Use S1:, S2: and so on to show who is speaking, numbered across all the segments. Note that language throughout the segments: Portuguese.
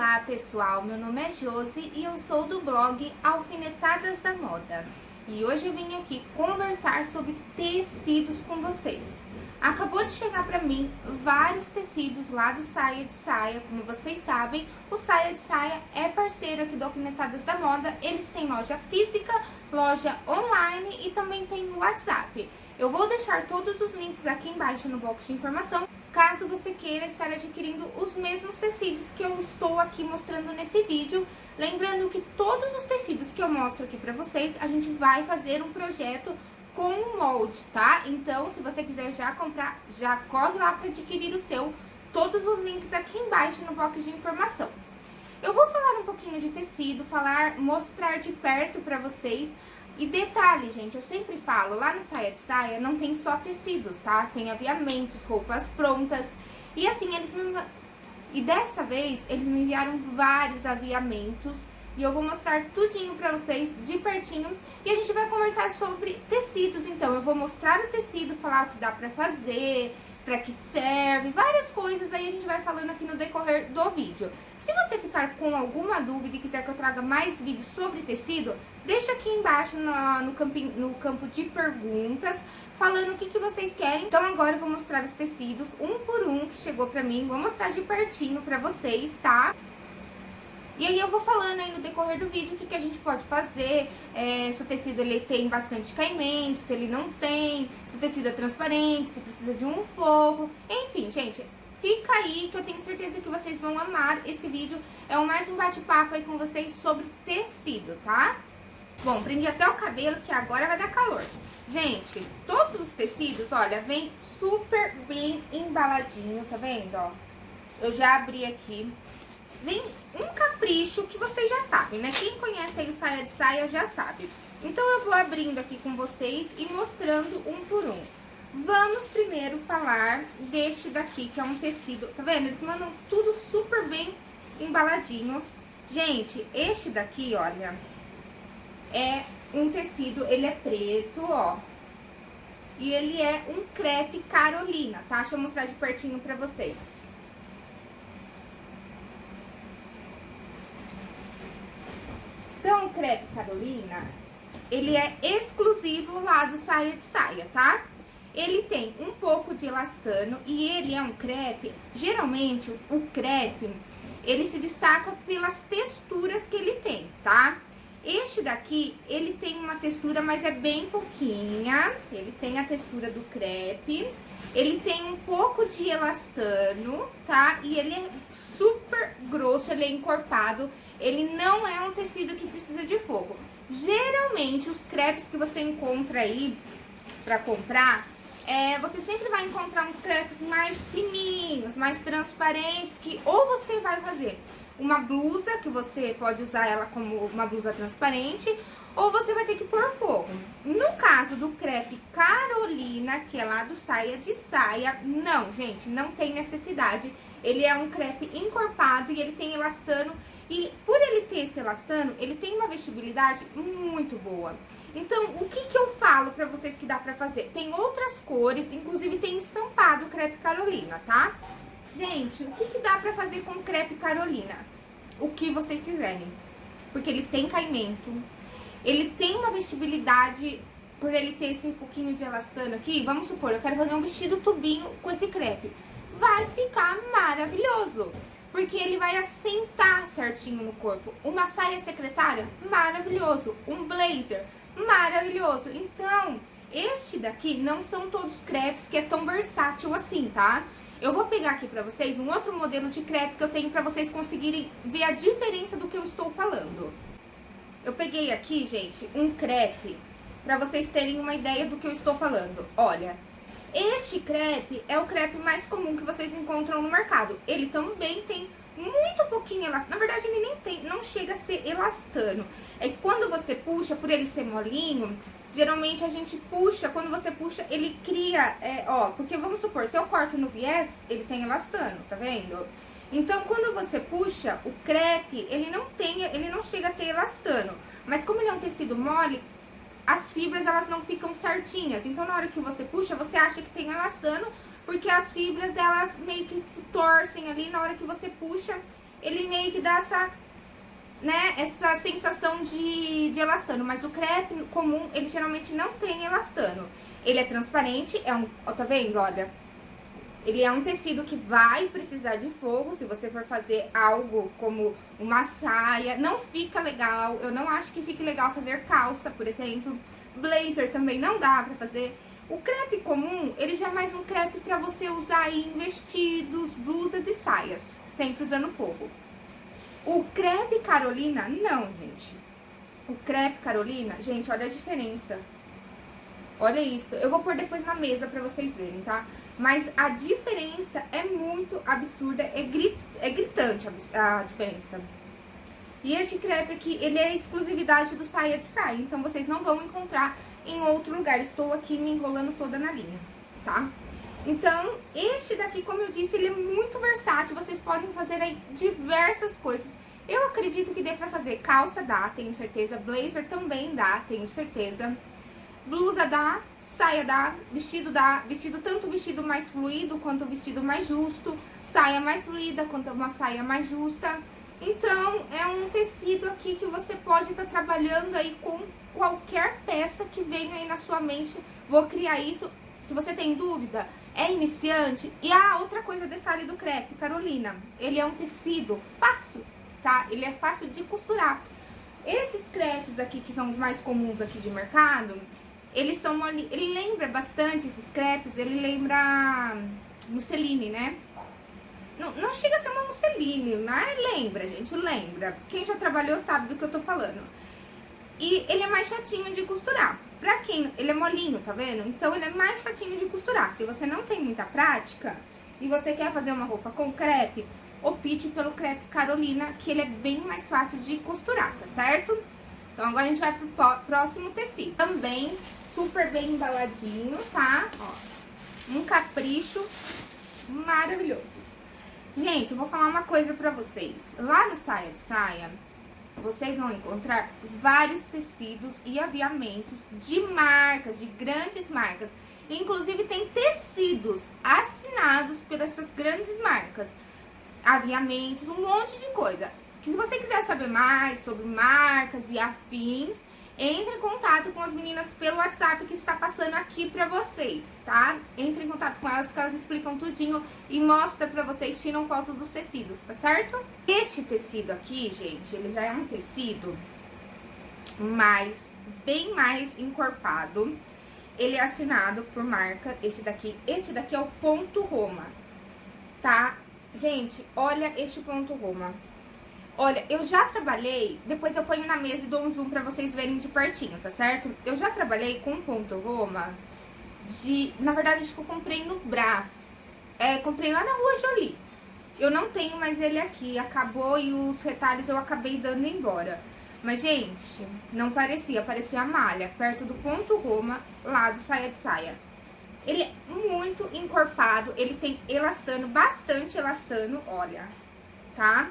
S1: Olá pessoal, meu nome é Josi e eu sou do blog Alfinetadas da Moda. E hoje eu vim aqui conversar sobre tecidos com vocês. Acabou de chegar para mim vários tecidos lá do Saia de Saia, como vocês sabem, o Saia de Saia é parceiro aqui do Alfinetadas da Moda, eles têm loja física, loja online e também tem o WhatsApp. Eu vou deixar todos os links aqui embaixo no box de informação, caso você queira estar adquirindo os mesmos tecidos que eu estou aqui mostrando nesse vídeo. Lembrando que todos os tecidos que eu mostro aqui pra vocês, a gente vai fazer um projeto com o molde, tá? Então, se você quiser já comprar, já corre lá para adquirir o seu. Todos os links aqui embaixo no box de informação. Eu vou falar um pouquinho de tecido, falar, mostrar de perto pra vocês e detalhe, gente, eu sempre falo, lá no Saia de Saia não tem só tecidos, tá? Tem aviamentos, roupas prontas. E assim, eles me... E dessa vez, eles me enviaram vários aviamentos. E eu vou mostrar tudinho pra vocês, de pertinho. E a gente vai conversar sobre tecidos, então. Eu vou mostrar o tecido, falar o que dá pra fazer, pra que serve, várias coisas aí a gente vai falando aqui no decorrer do vídeo. Se você ficar com alguma dúvida e quiser que eu traga mais vídeos sobre tecido, deixa aqui embaixo no, no, camping, no campo de perguntas, falando o que, que vocês querem. Então agora eu vou mostrar os tecidos, um por um, que chegou pra mim, vou mostrar de pertinho pra vocês, tá? E aí eu vou falando aí no decorrer do vídeo o que, que a gente pode fazer, é, se o tecido ele tem bastante caimento, se ele não tem, se o tecido é transparente, se precisa de um forro, enfim, gente, fica aí que eu tenho certeza que vocês vão amar esse vídeo. É mais um bate-papo aí com vocês sobre tecido, tá? Bom, prendi até o cabelo que agora vai dar calor. Gente, todos os tecidos, olha, vem super bem embaladinho, tá vendo, ó? Eu já abri aqui vem um capricho que vocês já sabem, né? Quem conhece aí o saia de saia já sabe. Então, eu vou abrindo aqui com vocês e mostrando um por um. Vamos primeiro falar deste daqui, que é um tecido, tá vendo? Eles mandam tudo super bem embaladinho. Gente, este daqui, olha, é um tecido, ele é preto, ó. E ele é um crepe Carolina, tá? Deixa eu mostrar de pertinho pra vocês. Então, crepe Carolina, ele é exclusivo lá do saia de saia, tá? Ele tem um pouco de elastano e ele é um crepe, geralmente o crepe, ele se destaca pelas texturas que ele tem, tá? Este daqui, ele tem uma textura, mas é bem pouquinha, ele tem a textura do crepe, ele tem um pouco de elastano, tá? E ele é super grosso, ele é encorpado, ele não é um tecido que precisa de fogo. Geralmente, os crepes que você encontra aí pra comprar, é, você sempre vai encontrar uns crepes mais fininhos, mais transparentes, que ou você vai fazer uma blusa, que você pode usar ela como uma blusa transparente, ou você vai ter que pôr fogo. No caso do crepe Carolina, que é lá do saia de saia, não, gente, não tem necessidade. Ele é um crepe encorpado e ele tem elastano e por ele ter esse elastano, ele tem uma vestibilidade muito boa. Então, o que que eu falo pra vocês que dá pra fazer? Tem outras cores, inclusive tem estampado crepe Carolina, tá? Gente, o que que dá pra fazer com crepe Carolina? O que vocês quiserem. Porque ele tem caimento, ele tem uma vestibilidade, por ele ter esse pouquinho de elastano aqui, vamos supor, eu quero fazer um vestido tubinho com esse crepe. Vai ficar maravilhoso! Porque ele vai assentar certinho no corpo. Uma saia secretária, maravilhoso. Um blazer, maravilhoso. Então, este daqui não são todos crepes que é tão versátil assim, tá? Eu vou pegar aqui pra vocês um outro modelo de crepe que eu tenho pra vocês conseguirem ver a diferença do que eu estou falando. Eu peguei aqui, gente, um crepe pra vocês terem uma ideia do que eu estou falando. Olha, este crepe é o crepe mais comum que vocês encontram no mercado. Ele também tem muito pouquinho elastano. Na verdade, ele nem tem, não chega a ser elastano. É que quando você puxa, por ele ser molinho, geralmente a gente puxa, quando você puxa, ele cria, é, ó, porque vamos supor, se eu corto no viés, ele tem elastano, tá vendo? Então, quando você puxa, o crepe, ele não tem, ele não chega a ter elastano. Mas como ele é um tecido mole, as fibras elas não ficam certinhas. Então, na hora que você puxa, você acha que tem elastano, porque as fibras elas meio que se torcem ali na hora que você puxa ele meio que dá essa, né, essa sensação de, de elastano. Mas o crepe comum, ele geralmente não tem elastano. Ele é transparente, é um, ó, tá vendo, olha? Ele é um tecido que vai precisar de forro, se você for fazer algo como uma saia, não fica legal, eu não acho que fique legal fazer calça, por exemplo. Blazer também não dá pra fazer. O crepe comum, ele já é mais um crepe pra você usar em vestidos, blusas e saias, sempre usando forro. O crepe Carolina, não, gente. O crepe Carolina, gente, olha a diferença. Olha isso. Eu vou pôr depois na mesa pra vocês verem, tá? Mas a diferença é muito absurda, é, grit, é gritante a, a diferença. E este crepe aqui, ele é exclusividade do saia de saia, então vocês não vão encontrar em outro lugar. Estou aqui me enrolando toda na linha, tá? Então, este daqui, como eu disse, ele é muito versátil, vocês podem fazer aí diversas coisas. Eu acredito que dê pra fazer calça, dá, tenho certeza, blazer também dá, tenho certeza. Blusa dá, saia dá, vestido dá, vestido tanto vestido mais fluido quanto vestido mais justo, saia mais fluida quanto uma saia mais justa. Então, é um tecido aqui que você pode estar tá trabalhando aí com qualquer peça que venha aí na sua mente. Vou criar isso. Se você tem dúvida, é iniciante. E a ah, outra coisa, detalhe do crepe, Carolina. Ele é um tecido fácil, tá? Ele é fácil de costurar. Esses crepes aqui, que são os mais comuns aqui de mercado, eles são... Ele lembra bastante, esses crepes, ele lembra musseline, né? Não, não chega a ser uma musseline, mas lembra, gente, lembra. Quem já trabalhou sabe do que eu tô falando. E ele é mais chatinho de costurar. Pra quem... Ele é molinho, tá vendo? Então, ele é mais chatinho de costurar. Se você não tem muita prática e você quer fazer uma roupa com crepe, opte pelo crepe Carolina, que ele é bem mais fácil de costurar, tá certo? Então, agora a gente vai pro próximo tecido. Também super bem embaladinho, tá? Ó, um capricho maravilhoso. Gente, eu vou falar uma coisa pra vocês. Lá no Saia de Saia, vocês vão encontrar vários tecidos e aviamentos de marcas, de grandes marcas. Inclusive, tem tecidos assinados por essas grandes marcas. Aviamentos, um monte de coisa. Que se você quiser saber mais sobre marcas e afins, entre em contato com as meninas pelo WhatsApp que está passando aqui pra vocês, tá? Entre em contato com elas que elas explicam tudinho e mostra pra vocês, tiram foto dos tecidos, tá certo? Este tecido aqui, gente, ele já é um tecido mais, bem mais encorpado. Ele é assinado por marca, esse daqui, esse daqui é o ponto Roma, tá? Gente, olha este ponto Roma. Olha, eu já trabalhei, depois eu ponho na mesa e dou um zoom pra vocês verem de pertinho, tá certo? Eu já trabalhei com ponto Roma de... Na verdade, acho que eu comprei no Brás. É, comprei lá na Rua Jolie. Eu não tenho mais ele aqui, acabou e os retalhos eu acabei dando embora. Mas, gente, não parecia, parecia a malha, perto do ponto Roma, lá do saia de saia. Ele é muito encorpado, ele tem elastano, bastante elastano, olha, tá?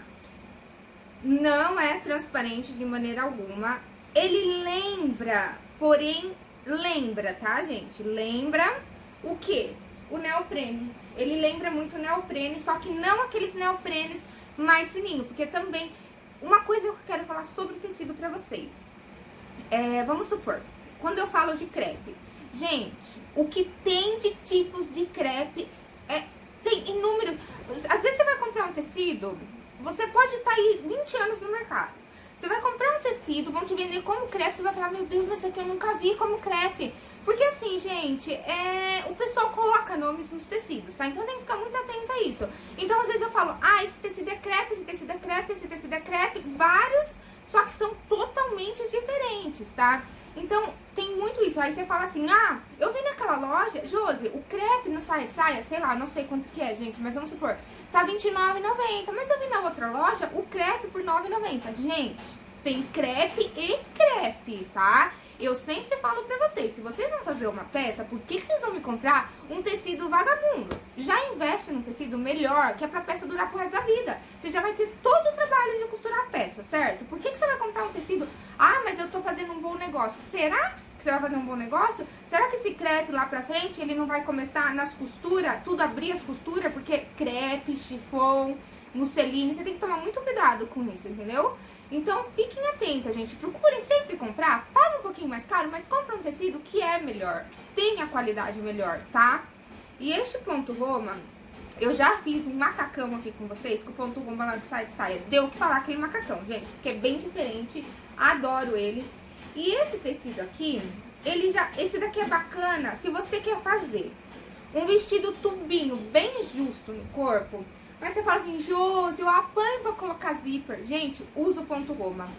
S1: Não é transparente de maneira alguma. Ele lembra, porém, lembra, tá, gente? Lembra o quê? O neoprene. Ele lembra muito o neoprene, só que não aqueles neoprenes mais fininhos, porque também... Uma coisa que eu quero falar sobre tecido pra vocês. É, vamos supor, quando eu falo de crepe, gente, o que tem de tipos de crepe é, tem inúmeros. Às vezes você vai comprar um tecido você pode estar tá aí 20 anos no mercado. Você vai comprar um tecido, vão te vender como crepe, você vai falar, meu Deus, mas isso aqui eu nunca vi como crepe. Porque assim, gente, é... o pessoal coloca nomes nos tecidos, tá? Então tem que ficar muito atento a isso. Então às vezes eu falo, ah, esse tecido é crepe, esse tecido é crepe, esse tecido é crepe, vários, só que são totalmente diferentes, tá? Então tem muito isso. Aí você fala assim, ah, eu vi naquela loja, Josi, o crepe no saia de saia, sei lá, não sei quanto que é, gente, mas vamos supor, tá R$29,90. Mas eu vi na outra loja o crepe por R$9,90. Gente, tem crepe e crepe, tá? Eu sempre falo pra vocês, se vocês vão fazer uma peça, por que, que vocês vão me comprar um tecido vagabundo? Já investe num tecido melhor, que é pra peça durar pro resto da vida. Você já vai ter todo o trabalho de costurar a peça, certo? Por que, que você vai comprar um tecido? Ah, mas eu tô fazendo um bom negócio. Será que você vai fazer um bom negócio? Será que esse crepe lá pra frente, ele não vai começar nas costuras, tudo abrir as costuras? Porque crepe, chifão, musseline, você tem que tomar muito cuidado com isso, entendeu? Então fiquem atentas, gente. Procurem sempre comprar. Paga um pouquinho mais caro, mas compra um tecido que é melhor. Tem a qualidade melhor, tá? E este ponto Roma, eu já fiz um macacão aqui com vocês, com o ponto Roma lá do site saia. Deu o que falar aquele macacão, gente, porque é bem diferente. Adoro ele. E esse tecido aqui, ele já... Esse daqui é bacana se você quer fazer um vestido tubinho bem justo no corpo mas você fala assim, Josi, eu apanho pra colocar zíper. Gente, usa o ponto Roma.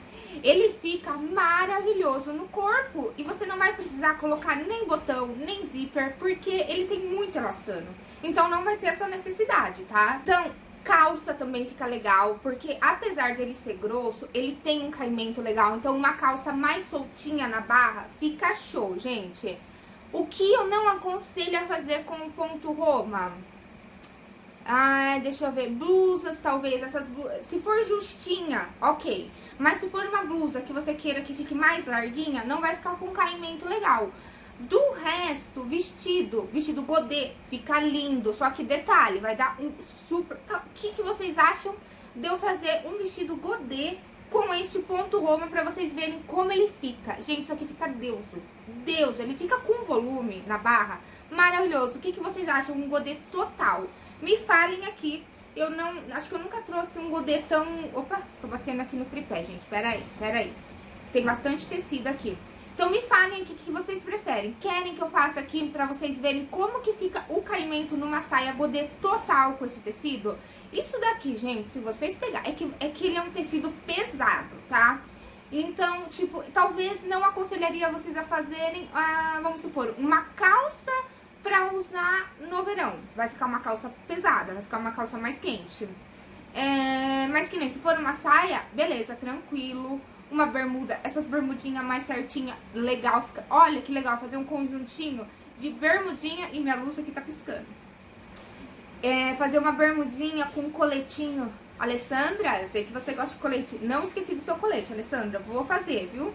S1: Ele fica maravilhoso no corpo e você não vai precisar colocar nem botão, nem zíper, porque ele tem muito elastano. Então não vai ter essa necessidade, tá? Então, calça também fica legal, porque apesar dele ser grosso, ele tem um caimento legal. Então uma calça mais soltinha na barra fica show, gente. O que eu não aconselho a fazer com o ponto Roma? Ah, deixa eu ver, blusas talvez, essas se for justinha, ok. Mas se for uma blusa que você queira que fique mais larguinha, não vai ficar com caimento legal. Do resto, vestido, vestido godê, fica lindo, só que detalhe, vai dar um super... Tá, o que, que vocês acham de eu fazer um vestido godê com este ponto Roma pra vocês verem como ele fica? Gente, isso aqui fica Deus, Deus, ele fica com volume na barra, maravilhoso. O que, que vocês acham? Um godê total. Me falem aqui. Eu não... Acho que eu nunca trouxe um godê tão... Opa, tô batendo aqui no tripé, gente. Pera aí, pera aí. Tem bastante tecido aqui. Então me falem aqui o que vocês preferem. Querem que eu faça aqui pra vocês verem como que fica o caimento numa saia godê total com esse tecido? Isso daqui, gente, se vocês pegarem... É que, é que ele é um tecido pesado, tá? Então, tipo, talvez não aconselharia vocês a fazerem, ah, vamos supor, uma calça pra usar no verão. Vai ficar uma calça pesada, vai ficar uma calça mais quente. É, mas que nem se for uma saia, beleza, tranquilo. Uma bermuda, essas bermudinhas mais certinha, legal. Fica, olha que legal, fazer um conjuntinho de bermudinha e minha luz aqui tá piscando. É, fazer uma bermudinha com coletinho. Alessandra, eu sei que você gosta de colete. Não esqueci do seu colete, Alessandra. Vou fazer, viu?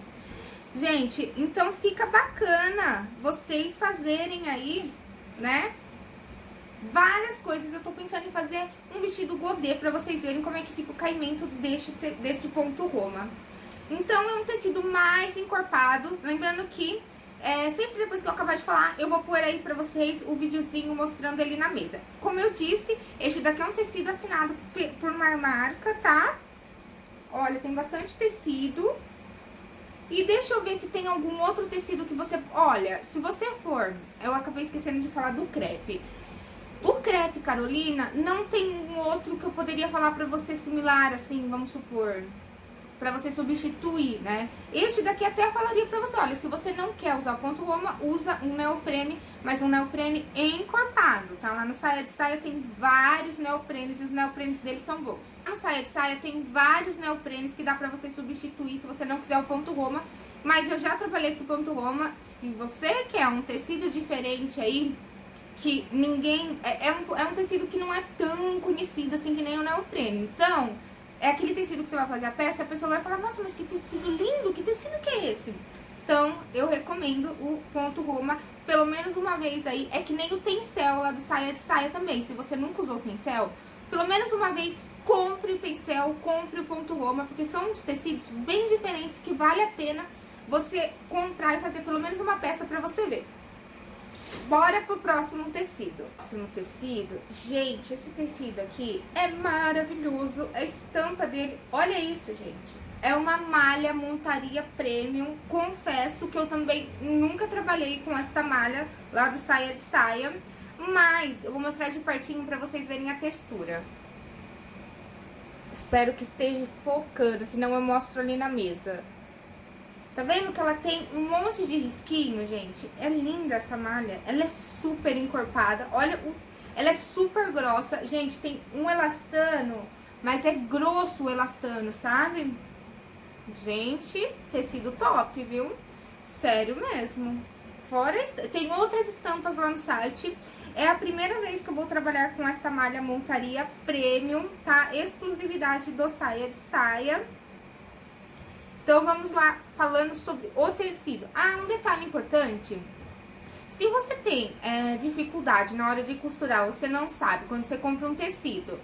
S1: Gente, então fica bacana vocês fazerem aí, né? Várias coisas. Eu tô pensando em fazer um vestido godê pra vocês verem como é que fica o caimento deste, deste ponto Roma. Então é um tecido mais encorpado. Lembrando que é, sempre depois que eu acabar de falar, eu vou pôr aí pra vocês o videozinho mostrando ele na mesa. Como eu disse, este daqui é um tecido assinado por uma marca, tá? Olha, tem bastante tecido. E deixa eu ver se tem algum outro tecido que você... Olha, se você for... Eu acabei esquecendo de falar do crepe. O crepe, Carolina, não tem um outro que eu poderia falar pra você similar, assim, vamos supor para você substituir, né? Este daqui até falaria para você, olha, se você não quer usar o ponto Roma, usa um neoprene, mas um neoprene encorpado, tá? Lá no Saia de Saia tem vários neoprenes e os neoprenes deles são bons. No Saia de Saia tem vários neoprenes que dá para você substituir se você não quiser o ponto Roma, mas eu já trabalhei com o ponto Roma, se você quer um tecido diferente aí, que ninguém... É, é, um, é um tecido que não é tão conhecido assim que nem o neoprene, então é aquele tecido que você vai fazer a peça, a pessoa vai falar, nossa, mas que tecido lindo, que tecido que é esse? Então, eu recomendo o ponto Roma pelo menos uma vez aí. É que nem o tencel lá do saia de saia também. Se você nunca usou o tencel, pelo menos uma vez compre o tencel, compre o ponto Roma, porque são uns tecidos bem diferentes que vale a pena você comprar e fazer pelo menos uma peça pra você ver. Bora pro próximo tecido. Próximo tecido, gente, esse tecido aqui é maravilhoso. A estampa dele, olha isso, gente. É uma malha montaria premium. Confesso que eu também nunca trabalhei com esta malha lá do Saia de Saia. Mas eu vou mostrar de pertinho pra vocês verem a textura. Espero que esteja focando, senão eu mostro ali na mesa. Tá vendo que ela tem um monte de risquinho, gente? É linda essa malha. Ela é super encorpada. Olha, o... ela é super grossa. Gente, tem um elastano, mas é grosso o elastano, sabe? Gente, tecido top, viu? Sério mesmo. Fora, tem outras estampas lá no site. É a primeira vez que eu vou trabalhar com essa malha montaria premium, tá? Exclusividade do saia de saia. Então, vamos lá, falando sobre o tecido. Ah, um detalhe importante. Se você tem é, dificuldade na hora de costurar, você não sabe, quando você compra um tecido,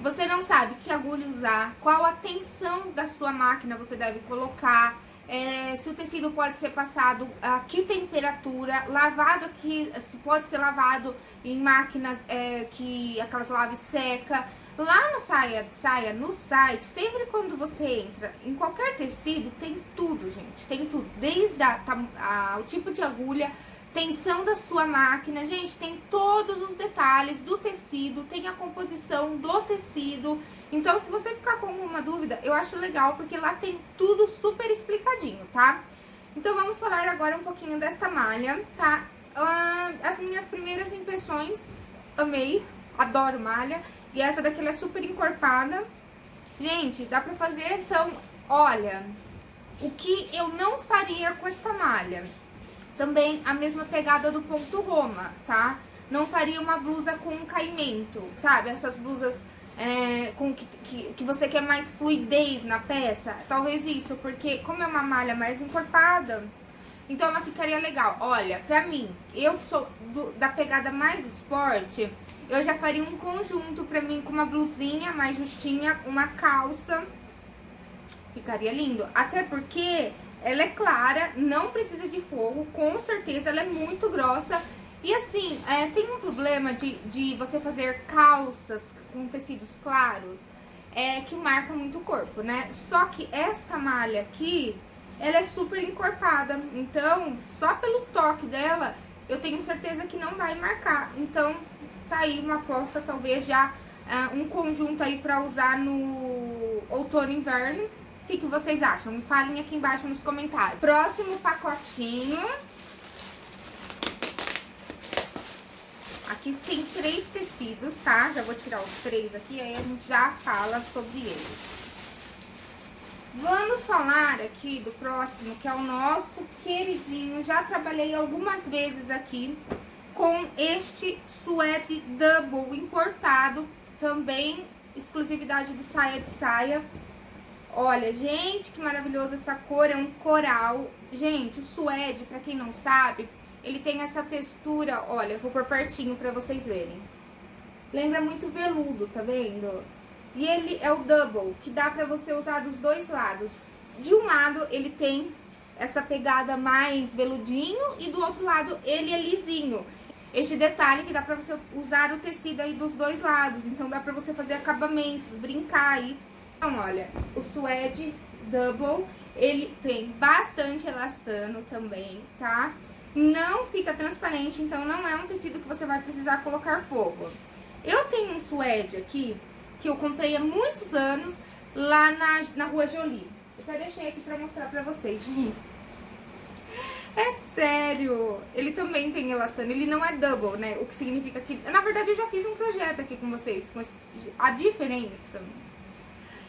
S1: Você não sabe que agulha usar, qual a tensão da sua máquina você deve colocar, é, se o tecido pode ser passado a que temperatura, lavado aqui, se pode ser lavado em máquinas é, que aquelas lave seca. Lá no saia, saia, no site, sempre quando você entra em qualquer tecido, tem tudo, gente. Tem tudo, desde a, a, o tipo de agulha, tensão da sua máquina, gente, tem todos os detalhes do tecido, tem a composição do tecido. Então, se você ficar com alguma dúvida, eu acho legal, porque lá tem tudo super explicadinho, tá? Então, vamos falar agora um pouquinho desta malha, tá? Uh, as minhas primeiras impressões, amei, adoro malha. E essa daqui, é super encorpada. Gente, dá pra fazer, então, olha, o que eu não faria com esta malha? Também a mesma pegada do ponto Roma, tá? Não faria uma blusa com caimento, sabe? Essas blusas é, com que, que, que, você quer mais fluidez na peça. Talvez isso, porque como é uma malha mais encorpada, então ela ficaria legal. Olha, pra mim, eu que sou do, da pegada mais esporte, eu já faria um conjunto pra mim com uma blusinha mais justinha, uma calça. Ficaria lindo. Até porque ela é clara, não precisa de forro, com certeza ela é muito grossa. E assim, é, tem um problema de, de você fazer calças com tecidos claros, é que marca muito o corpo, né? Só que esta malha aqui, ela é super encorpada, então só pelo toque dela, eu tenho certeza que não vai marcar. Então, tá aí uma aposta, talvez já uh, um conjunto aí pra usar no outono e inverno. O que, que vocês acham? Me falem aqui embaixo nos comentários. Próximo pacotinho. Aqui tem três tecidos, tá? Já vou tirar os três aqui, aí a gente já fala sobre eles. Vamos falar aqui do próximo, que é o nosso queridinho. Já trabalhei algumas vezes aqui com este suede double importado. Também exclusividade do Saia de Saia. Olha, gente, que maravilhoso essa cor, é um coral. Gente, o suede, pra quem não sabe, ele tem essa textura, olha, vou por pertinho pra vocês verem. Lembra muito veludo, tá vendo? E ele é o double, que dá pra você usar dos dois lados. De um lado, ele tem essa pegada mais veludinho e do outro lado, ele é lisinho. Este detalhe que dá pra você usar o tecido aí dos dois lados. Então, dá pra você fazer acabamentos, brincar aí. Então, olha, o suede double, ele tem bastante elastano também, tá? Não fica transparente, então não é um tecido que você vai precisar colocar fogo. Eu tenho um suede aqui, que eu comprei há muitos anos lá na, na rua Jolie. Eu até deixei aqui pra mostrar pra vocês, gente. É sério, ele também tem elastano, ele não é double, né? O que significa que... Na verdade, eu já fiz um projeto aqui com vocês, com esse, a diferença.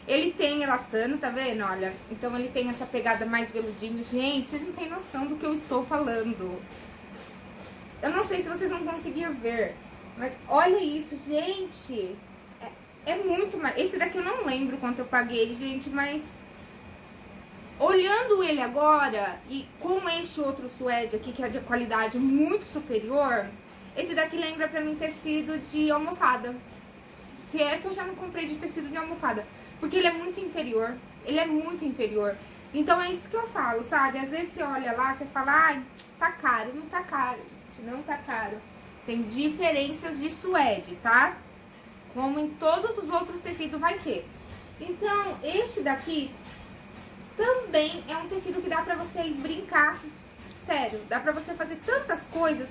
S1: Ele tem elastano, tá vendo? Olha, então ele tem essa pegada mais veludinho. Gente, vocês não têm noção do que eu estou falando. Eu não sei se vocês vão conseguir ver, mas olha isso, gente. É muito mais... Esse daqui eu não lembro quanto eu paguei, gente, mas... Olhando ele agora, e com este outro suede aqui, que é de qualidade muito superior, esse daqui lembra pra mim tecido de almofada. Se é que eu já não comprei de tecido de almofada. Porque ele é muito inferior, ele é muito inferior. Então é isso que eu falo, sabe? Às vezes você olha lá, você fala, ai, tá caro. Não tá caro, gente, não tá caro. Tem diferenças de suede, tá? como em todos os outros tecidos vai ter. Então, este daqui também é um tecido que dá pra você brincar, sério, dá pra você fazer tantas coisas,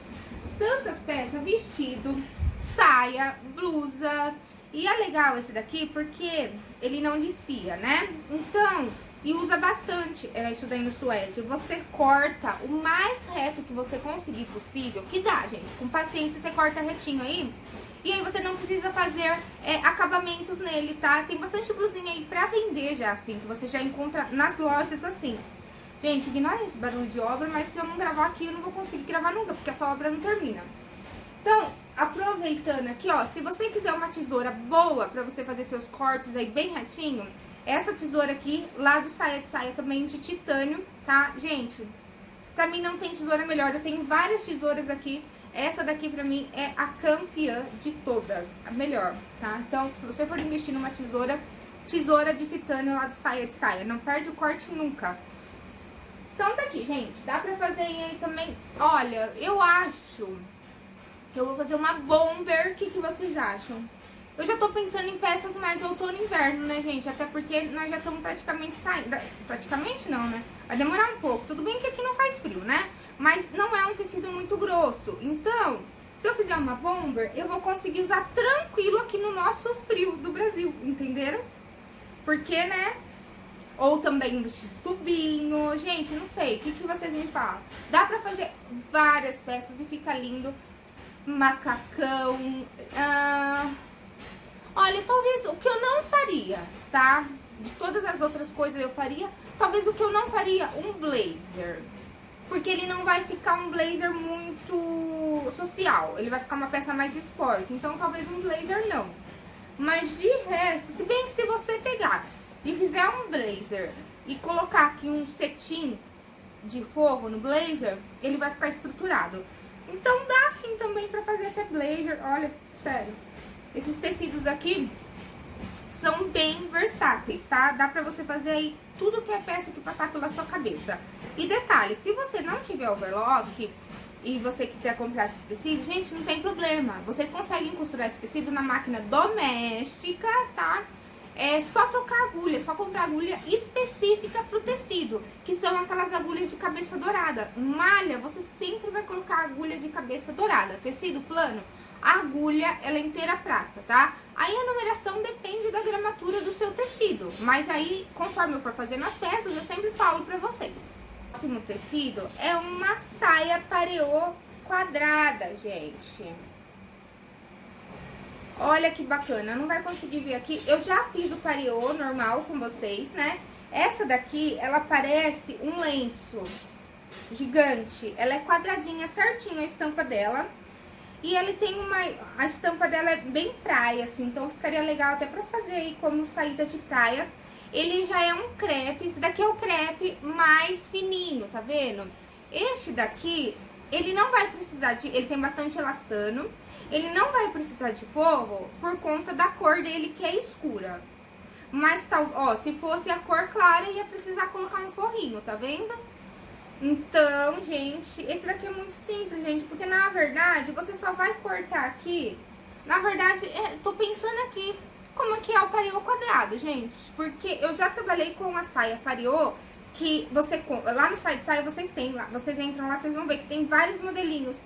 S1: tantas peças, vestido, saia, blusa. E é legal esse daqui porque ele não desfia, né? Então, e usa bastante é, isso daí no suede. Você corta o mais reto que você conseguir possível, que dá, gente. Com paciência, você corta retinho aí. E aí você não precisa fazer é, acabamentos nele, tá? Tem bastante blusinha aí pra vender já, assim, que você já encontra nas lojas assim. Gente, ignorem esse barulho de obra, mas se eu não gravar aqui, eu não vou conseguir gravar nunca, porque essa obra não termina. Então, aproveitando aqui, ó, se você quiser uma tesoura boa pra você fazer seus cortes aí bem retinho, essa tesoura aqui, lá do Saia de Saia, também de titânio, tá? Gente, pra mim não tem tesoura melhor, eu tenho várias tesouras aqui Essa daqui pra mim é a campeã de todas, a melhor, tá? Então, se você for investir numa tesoura, tesoura de titânio lá do saia de saia, não perde o corte nunca. Então tá aqui, gente, dá pra fazer aí também, olha, eu acho que eu vou fazer uma bomber, o que, que vocês acham? Eu já tô pensando em peças mais outono e inverno, né, gente? Até porque nós já estamos praticamente saindo. Praticamente não, né? Vai demorar um pouco. Tudo bem que aqui não faz frio, né? Mas não é um tecido muito grosso. Então, se eu fizer uma bomber, eu vou conseguir usar tranquilo aqui no nosso frio do Brasil, entenderam? Porque, né? Ou também vestido tubinho. Gente, não sei. O que, que vocês me falam? Dá pra fazer várias peças e fica lindo. Macacão. Ah Olha, talvez o que eu não faria, tá? De todas as outras coisas eu faria, talvez o que eu não faria, um blazer. Porque ele não vai ficar um blazer muito social, ele vai ficar uma peça mais esporte. Então talvez um blazer não. Mas de resto, se bem que se você pegar e fizer um blazer e colocar aqui um cetim de forro no blazer, ele vai ficar estruturado. Então dá sim também pra fazer até blazer, olha, sério. Esses tecidos aqui são bem versáteis, tá? Dá pra você fazer aí tudo que é peça que passar pela sua cabeça. E detalhe, se você não tiver overlock e você quiser comprar esse tecido, gente, não tem problema. Vocês conseguem costurar esse tecido na máquina doméstica, tá? É só trocar agulha, só comprar agulha específica pro tecido, que são aquelas agulhas de cabeça dourada. Malha, você sempre vai colocar agulha de cabeça dourada. Tecido plano, a agulha, ela é inteira prata, tá? Aí a numeração depende da gramatura do seu tecido, mas aí, conforme eu for fazendo as peças, eu sempre falo pra vocês. O próximo tecido é uma saia pareô quadrada, gente. Olha que bacana, não vai conseguir ver aqui. Eu já fiz o pareô normal com vocês, né? Essa daqui, ela parece um lenço gigante. Ela é quadradinha, certinho a estampa dela. E ele tem uma... A estampa dela é bem praia, assim, então ficaria legal até pra fazer aí como saída de praia. Ele já é um crepe, esse daqui é o crepe mais fininho, tá vendo? Este daqui, ele não vai precisar de... Ele tem bastante elastano. Ele não vai precisar de forro por conta da cor dele, que é escura. Mas, ó, se fosse a cor clara, ia precisar colocar um forrinho, tá vendo? Então, gente, esse daqui é muito simples, gente, porque na verdade você só vai cortar aqui. Na verdade, é, tô pensando aqui como que é o pariô quadrado, gente, porque eu já trabalhei com a saia pariô que você lá no site saia vocês têm lá, vocês entram lá, vocês vão ver que tem vários modelinhos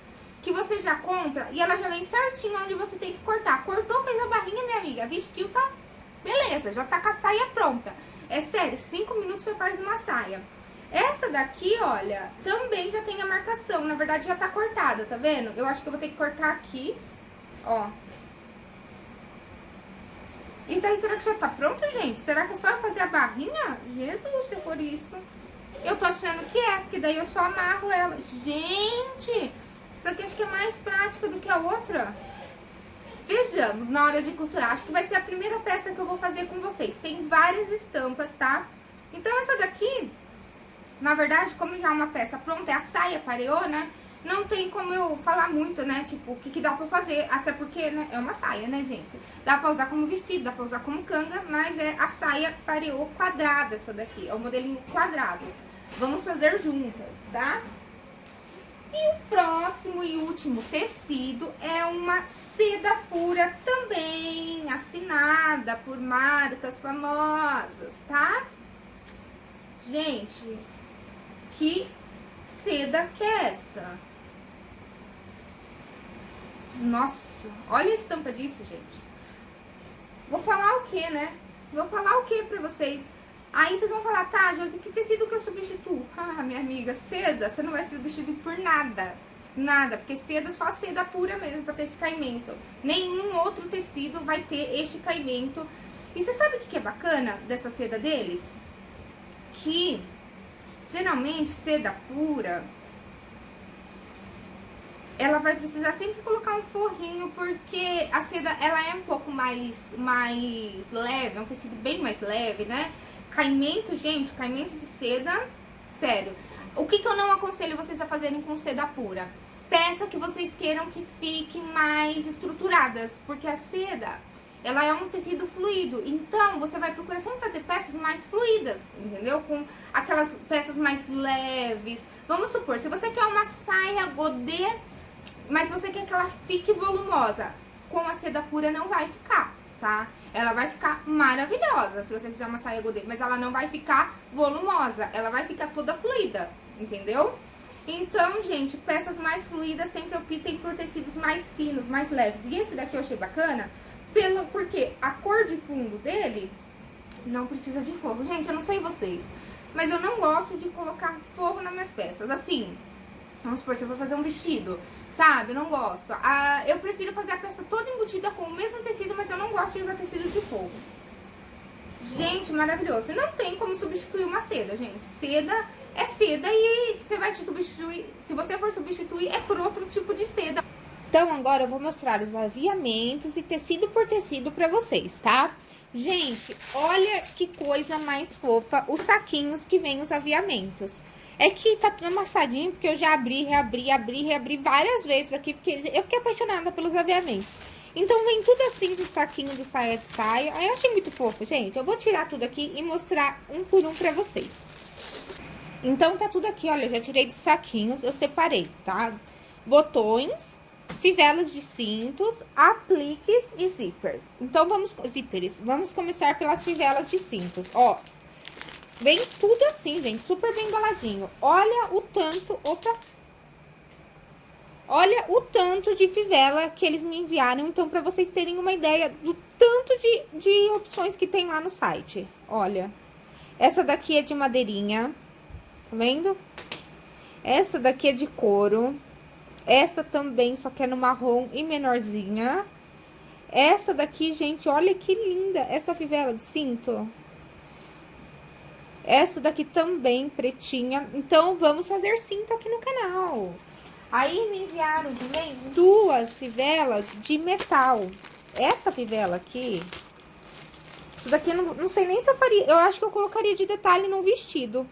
S1: que você já compra e ela já vem certinho onde você tem que cortar. Cortou, fez a barrinha, minha amiga, vestiu, tá? Beleza, já tá com a saia pronta. É sério, cinco minutos você faz uma saia. Essa daqui, olha, também já tem a marcação. Na verdade, já tá cortada, tá vendo? Eu acho que eu vou ter que cortar aqui, ó. E daí, será que já tá pronto, gente? Será que é só fazer a barrinha? Jesus, se for isso. Eu tô achando que é, porque daí eu só amarro ela. Gente, isso aqui acho que é mais prática do que a outra. Vejamos na hora de costurar. Acho que vai ser a primeira peça que eu vou fazer com vocês. Tem várias estampas, tá? Então, essa daqui na verdade, como já é uma peça pronta, é a saia pareô, né? Não tem como eu falar muito, né? Tipo, o que, que dá pra fazer. Até porque, né? É uma saia, né, gente? Dá pra usar como vestido, dá pra usar como canga, mas é a saia pareô quadrada essa daqui. É o modelinho quadrado. Vamos fazer juntas, tá? E o próximo e último tecido é uma seda pura também, assinada por marcas famosas, tá? Gente, que seda que é essa? Nossa, olha a estampa disso, gente. Vou falar o que, né? Vou falar o que pra vocês? Aí vocês vão falar, tá, Josi, que tecido que eu substituo? Ah, minha amiga, seda, você não vai substituir por nada. Nada, porque seda, só seda pura mesmo pra ter esse caimento. Nenhum outro tecido vai ter este caimento. E você sabe o que é bacana dessa seda deles? Que Geralmente, seda pura, ela vai precisar sempre colocar um forrinho, porque a seda, ela é um pouco mais, mais leve, é um tecido bem mais leve, né? Caimento, gente, caimento de seda, sério. O que, que eu não aconselho vocês a fazerem com seda pura? peça que vocês queiram que fiquem mais estruturadas, porque a seda, ela é um tecido fluido, então você vai procurar sempre fazer peças mais fluidas, entendeu? Com aquelas peças mais leves. Vamos supor, se você quer uma saia godê, mas você quer que ela fique volumosa, com a seda pura não vai ficar, tá? Ela vai ficar maravilhosa se você fizer uma saia godê, mas ela não vai ficar volumosa, ela vai ficar toda fluida, entendeu? Então, gente, peças mais fluidas sempre optem por tecidos mais finos, mais leves. E esse daqui eu achei bacana, pelo, porque a cor de fundo dele não precisa de forro. Gente, eu não sei vocês, mas eu não gosto de colocar forro nas minhas peças. Assim, vamos supor, se eu for fazer um vestido, sabe? Eu não gosto. Ah, eu prefiro fazer a peça toda embutida com o mesmo tecido, mas eu não gosto de usar tecido de forro. Gente, maravilhoso. Não tem como substituir uma seda, gente. Seda é seda e você vai substituir, se você for substituir, é por outro tipo de seda. Então, agora eu vou mostrar os aviamentos e tecido por tecido pra vocês, tá? Gente, olha que coisa mais fofa os saquinhos que vem os aviamentos. É que tá tudo amassadinho, porque eu já abri, reabri, abri, reabri várias vezes aqui, porque eu fiquei apaixonada pelos aviamentos. Então, vem tudo assim do saquinho do saia de saia. Aí eu achei muito fofo, gente. Eu vou tirar tudo aqui e mostrar um por um pra vocês. Então, tá tudo aqui, olha, eu já tirei dos saquinhos, eu separei, tá? Botões, fivelas de cintos, apliques e zippers. Então, vamos, zippers, vamos começar pelas fivelas de cintos, ó. Vem tudo assim, gente, super bem embaladinho. Olha o tanto, opa. Olha o tanto de fivela que eles me enviaram, então, pra vocês terem uma ideia do tanto de, de opções que tem lá no site. Olha, essa daqui é de madeirinha, Tá vendo? Essa daqui é de couro. Essa também, só que é no marrom e menorzinha. Essa daqui, gente, olha que linda. Essa fivela de cinto. Essa daqui também, pretinha. Então, vamos fazer cinto aqui no canal. Aí, me enviaram também duas fivelas de metal. Essa fivela aqui... Isso daqui, não, não sei nem se eu faria... Eu acho que eu colocaria de detalhe num vestido.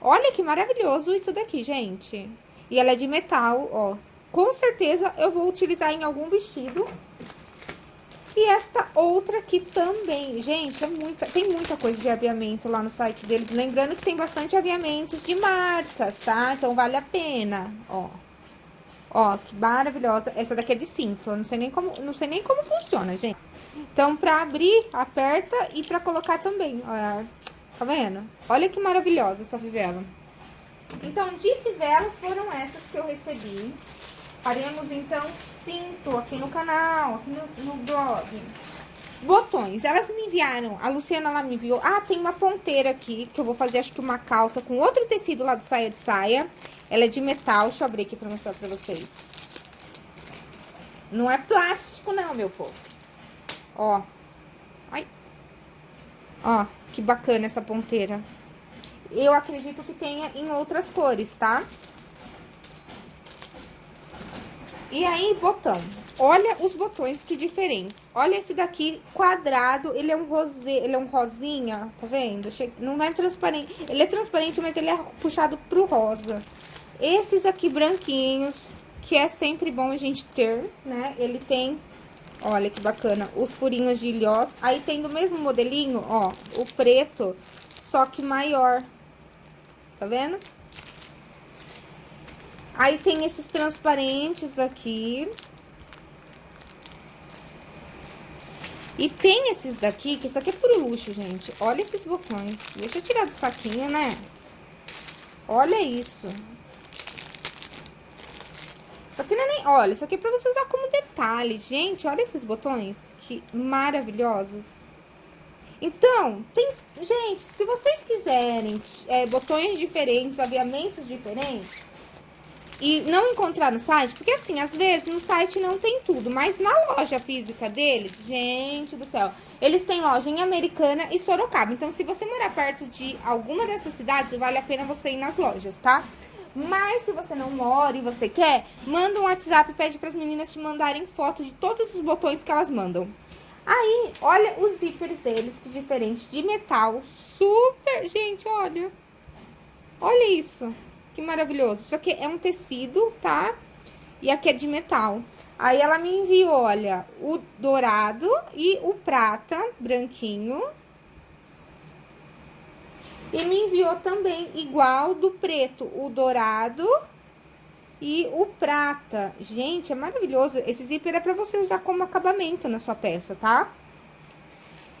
S1: Olha que maravilhoso isso daqui, gente. E ela é de metal, ó. Com certeza eu vou utilizar em algum vestido. E esta outra aqui também. Gente, é muita, tem muita coisa de aviamento lá no site deles. Lembrando que tem bastante aviamentos de marcas, tá? Então, vale a pena, ó. Ó, que maravilhosa. Essa daqui é de cinto. Eu não sei nem como, não sei nem como funciona, gente. Então, pra abrir, aperta e pra colocar também. Ó, Tá vendo? Olha que maravilhosa essa fivela. Então, de fivelas foram essas que eu recebi. Faremos, então, cinto aqui no canal, aqui no, no blog. Botões, elas me enviaram, a Luciana, ela me enviou. Ah, tem uma ponteira aqui, que eu vou fazer, acho que uma calça com outro tecido lá de saia de saia. Ela é de metal, deixa eu abrir aqui pra mostrar pra vocês. Não é plástico não, meu povo. Ó. Ai. Ó. Que bacana essa ponteira. Eu acredito que tenha em outras cores, tá? E aí, botão. Olha os botões que diferentes. Olha esse daqui quadrado, ele é um rosé, ele é um rosinha, tá vendo? Não é transparente, ele é transparente, mas ele é puxado pro rosa. Esses aqui branquinhos, que é sempre bom a gente ter, né? Ele tem Olha que bacana. Os furinhos de ilhós. Aí tem do mesmo modelinho, ó, o preto, só que maior. Tá vendo? Aí tem esses transparentes aqui. E tem esses daqui, que isso aqui é puro luxo, gente. Olha esses botões. Deixa eu tirar do saquinho, né? Olha isso. Isso aqui não é nem... Olha, isso aqui é pra você usar como detalhe. Gente, olha esses botões. Que maravilhosos. Então, tem... Gente, se vocês quiserem é, botões diferentes, aviamentos diferentes... E não encontrar no site, porque assim, às vezes no site não tem tudo, mas na loja física deles, gente do céu, eles têm loja em Americana e Sorocaba. Então, se você morar perto de alguma dessas cidades, vale a pena você ir nas lojas, tá? Mas se você não mora e você quer, manda um WhatsApp e pede para as meninas te mandarem foto de todos os botões que elas mandam. Aí, olha os zíperes deles, que diferente, de metal, super... Gente, olha. Olha isso, que maravilhoso. Isso aqui é um tecido, tá? e aqui é de metal. Aí ela me enviou, olha, o dourado e o prata branquinho. E me enviou também igual do preto, o dourado e o prata. Gente, é maravilhoso. Esse zíper é pra você usar como acabamento na sua peça, tá?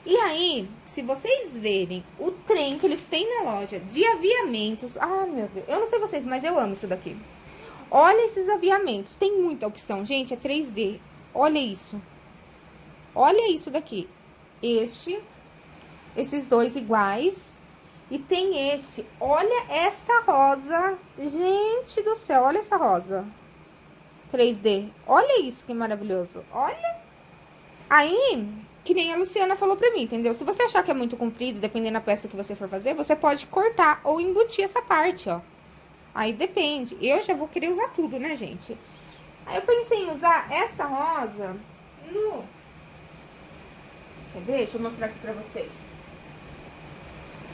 S1: E aí, se vocês verem o trem que eles têm na loja de aviamentos... Ah, meu Deus, eu não sei vocês, mas eu amo isso daqui. Olha esses aviamentos, tem muita opção, gente, é 3D. Olha isso. Olha isso daqui. Este, esses dois iguais. E tem este, olha esta rosa. Gente do céu, olha essa rosa. 3D. Olha isso que maravilhoso. Olha. Aí, que nem a Luciana falou pra mim, entendeu? Se você achar que é muito comprido, dependendo da peça que você for fazer, você pode cortar ou embutir essa parte, ó. Aí depende. Eu já vou querer usar tudo, né, gente? Aí eu pensei em usar essa rosa no... Quer ver? Deixa eu mostrar aqui pra vocês.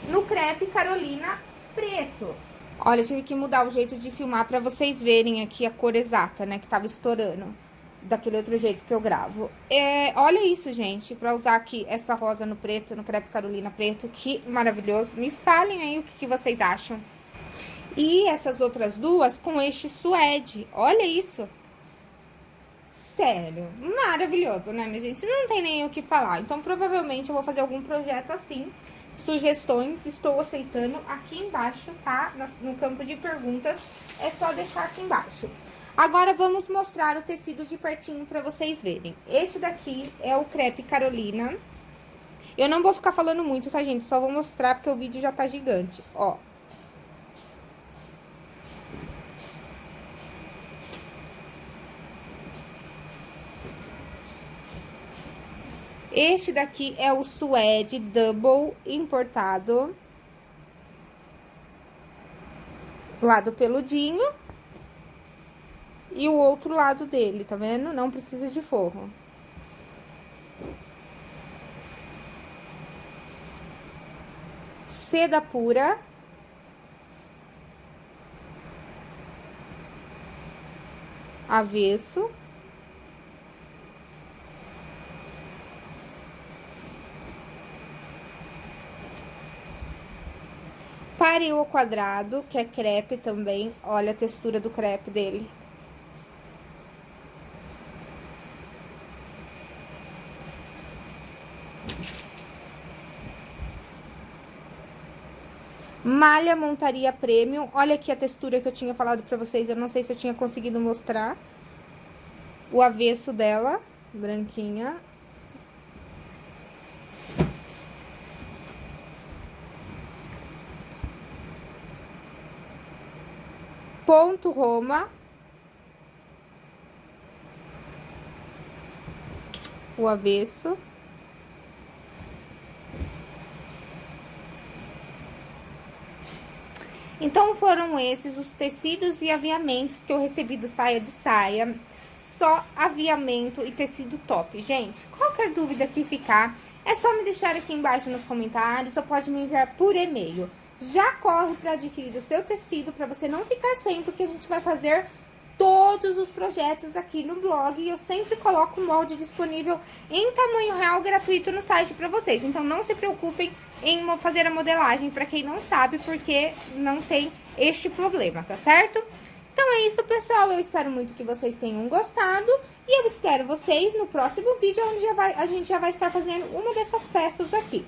S1: No crepe Carolina preto. Olha, eu tive que mudar o jeito de filmar pra vocês verem aqui a cor exata, né? Que tava estourando daquele outro jeito que eu gravo. É, olha isso, gente, pra usar aqui essa rosa no preto, no crepe Carolina preto, que maravilhoso. Me falem aí o que, que vocês acham. E essas outras duas com este suede. Olha isso. Sério, maravilhoso, né, minha gente? Não tem nem o que falar. Então, provavelmente, eu vou fazer algum projeto assim. Sugestões, estou aceitando aqui embaixo, tá? No campo de perguntas, é só deixar aqui embaixo. Agora, vamos mostrar o tecido de pertinho pra vocês verem. Este daqui é o crepe Carolina. Eu não vou ficar falando muito, tá, gente? Só vou mostrar porque o vídeo já tá gigante, ó. Este daqui é o suede double importado. Lado peludinho. E o outro lado dele, tá vendo? Não precisa de forro. Seda pura. Avesso. Parei ao quadrado, que é crepe também. Olha a textura do crepe dele. Malha montaria premium. Olha aqui a textura que eu tinha falado pra vocês. Eu não sei se eu tinha conseguido mostrar. O avesso dela, branquinha. Ponto Roma. O avesso. Então, foram esses os tecidos e aviamentos que eu recebi do Saia de Saia. Só aviamento e tecido top. Gente, qualquer dúvida que ficar, é só me deixar aqui embaixo nos comentários ou pode me enviar por e-mail já corre para adquirir o seu tecido para você não ficar sem, porque a gente vai fazer todos os projetos aqui no blog e eu sempre coloco o molde disponível em tamanho real gratuito no site para vocês. Então não se preocupem em fazer a modelagem para quem não sabe, porque não tem este problema, tá certo? Então é isso, pessoal. Eu espero muito que vocês tenham gostado. E eu espero vocês no próximo vídeo, onde vai, a gente já vai estar fazendo uma dessas peças aqui.